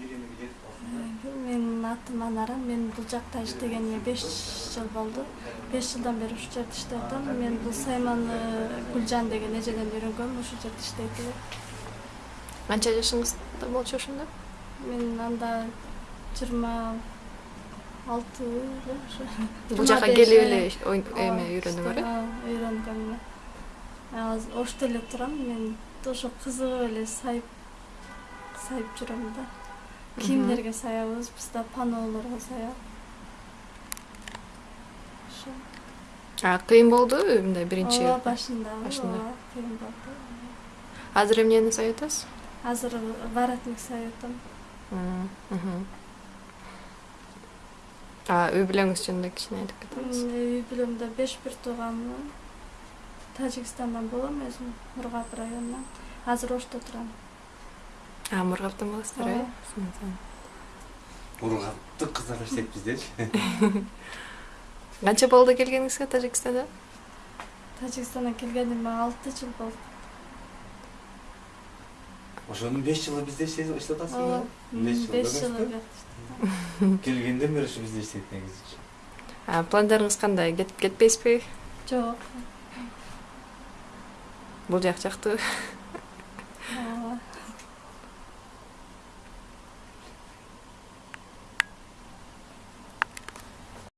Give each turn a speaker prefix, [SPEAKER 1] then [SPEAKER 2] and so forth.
[SPEAKER 1] менин атым анара мен бул жакта иштегениме беш жыл болду беш жылдан бери ушул жерде иштеп атам мен бул сайманы гүлжан деген эжеден үйрөнгөм ушул жерде иштейт эле
[SPEAKER 2] канча жашыңызда болчу ошондо
[SPEAKER 1] мен анда жыйырма алты эле ошо
[SPEAKER 2] бул жака келип эле эме үйрөнүңөр э
[SPEAKER 1] үйрөнгөм эле азыр ошто эле турам мен ошо кызыгып эле сайып сайып жүрөм да кийимдерге саябыз биз да панолорго саяб ошо
[SPEAKER 2] кыйын болдубу мындай биринчи
[SPEAKER 1] ооба башында
[SPEAKER 2] башында.
[SPEAKER 1] кыйын болду
[SPEAKER 2] азыр эмнени саап атасыз
[SPEAKER 1] азыр воротник саап атам
[SPEAKER 2] үй бүлөңүз жөнүндө кичине айтып кетеңиз
[SPEAKER 1] үй бүлөмдө беш бир тууганмын тажикстандан болом өзүм мургап районунан азыр ошто турам
[SPEAKER 2] мургаптан болосуздар э
[SPEAKER 3] ургапты кыздар иштейт биздечи
[SPEAKER 2] канча болду келгениңизге тажикстандан
[SPEAKER 1] тажикстандан келгениме алты жыл болду
[SPEAKER 3] ошонун беш жылы бизде иштеп атасыз
[SPEAKER 1] ооба
[SPEAKER 3] беш жыл
[SPEAKER 1] беш жыл
[SPEAKER 3] эмеспи
[SPEAKER 1] элек
[SPEAKER 3] келгенден бери ушу бизде иштейт негизи
[SPEAKER 2] пландарыңыз кандай кетпейсизби
[SPEAKER 1] жок
[SPEAKER 2] бул жак жактыбы